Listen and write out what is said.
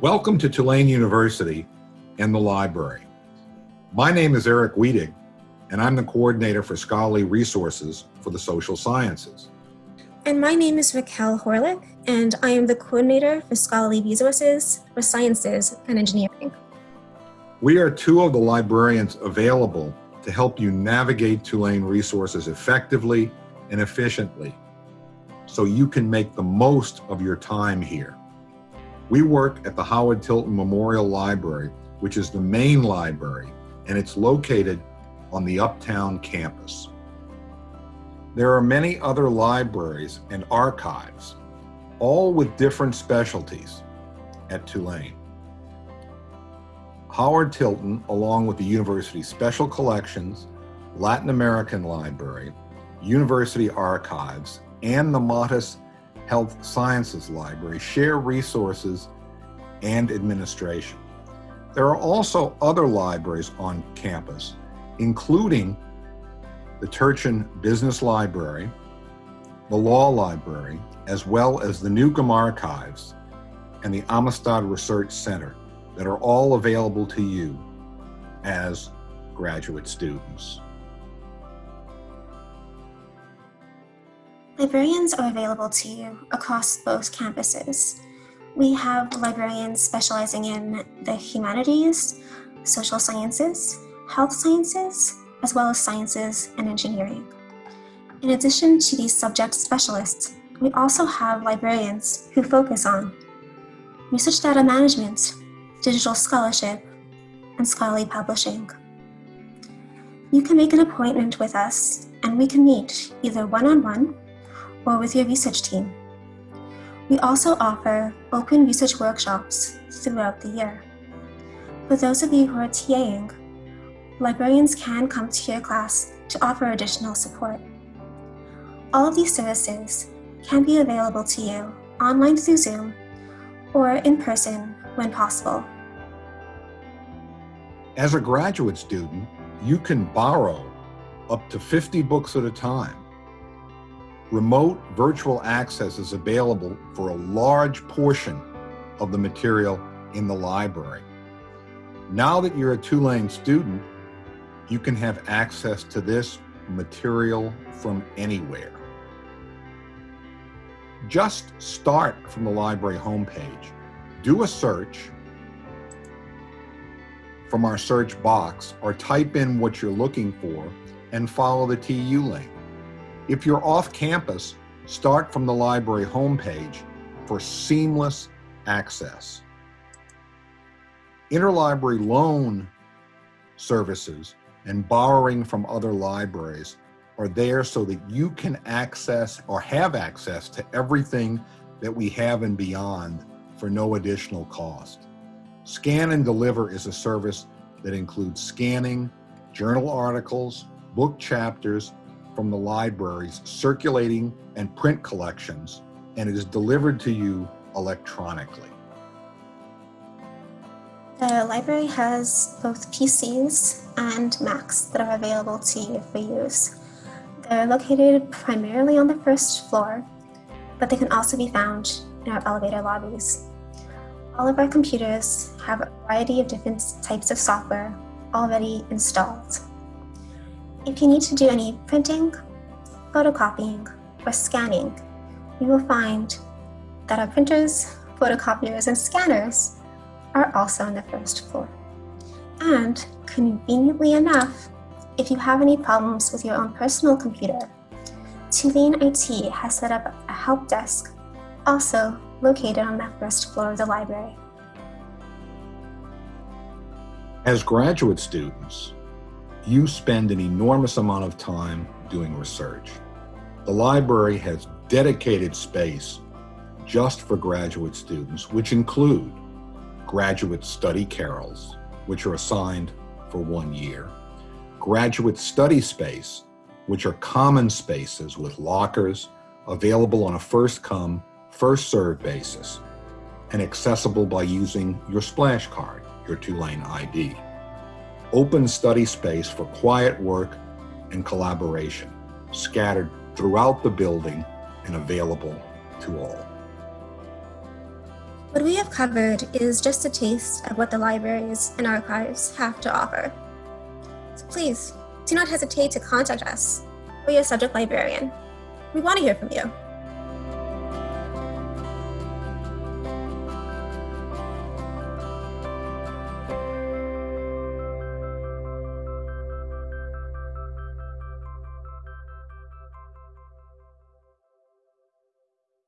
Welcome to Tulane University and the library. My name is Eric Wedig, and I'm the coordinator for scholarly resources for the social sciences. And my name is Raquel Horlick, and I am the coordinator for scholarly resources for sciences and engineering. We are two of the librarians available to help you navigate Tulane resources effectively and efficiently so you can make the most of your time here. We work at the Howard Tilton Memorial Library, which is the main library, and it's located on the Uptown campus. There are many other libraries and archives, all with different specialties at Tulane. Howard Tilton, along with the university's Special Collections, Latin American Library, University Archives, and the Matas Health Sciences Library share resources and administration. There are also other libraries on campus, including the Turchin Business Library, the Law Library, as well as the Newcomb Archives and the Amistad Research Center that are all available to you as graduate students. Librarians are available to you across both campuses. We have librarians specializing in the humanities, social sciences, health sciences, as well as sciences and engineering. In addition to these subject specialists, we also have librarians who focus on research data management, digital scholarship, and scholarly publishing. You can make an appointment with us and we can meet either one-on-one -on -one or with your research team. We also offer open research workshops throughout the year. For those of you who are TAing, librarians can come to your class to offer additional support. All of these services can be available to you online through Zoom or in person when possible. As a graduate student, you can borrow up to 50 books at a time remote virtual access is available for a large portion of the material in the library. Now that you're a Tulane student, you can have access to this material from anywhere. Just start from the library homepage. Do a search from our search box or type in what you're looking for and follow the TU link. If you're off campus, start from the library homepage for seamless access. Interlibrary loan services and borrowing from other libraries are there so that you can access or have access to everything that we have and beyond for no additional cost. Scan and Deliver is a service that includes scanning journal articles, book chapters, from the library's circulating and print collections, and it is delivered to you electronically. The library has both PCs and Macs that are available to you for use. They're located primarily on the first floor, but they can also be found in our elevator lobbies. All of our computers have a variety of different types of software already installed. If you need to do any printing, photocopying, or scanning, you will find that our printers, photocopiers, and scanners are also on the first floor. And conveniently enough, if you have any problems with your own personal computer, Tulane IT has set up a help desk also located on that first floor of the library. As graduate students, you spend an enormous amount of time doing research. The library has dedicated space just for graduate students, which include graduate study carrels, which are assigned for one year, graduate study space, which are common spaces with lockers available on a first come, first served basis and accessible by using your splash card, your Tulane ID open study space for quiet work and collaboration, scattered throughout the building and available to all. What we have covered is just a taste of what the libraries and archives have to offer. So please, do not hesitate to contact us or your subject librarian. We want to hear from you.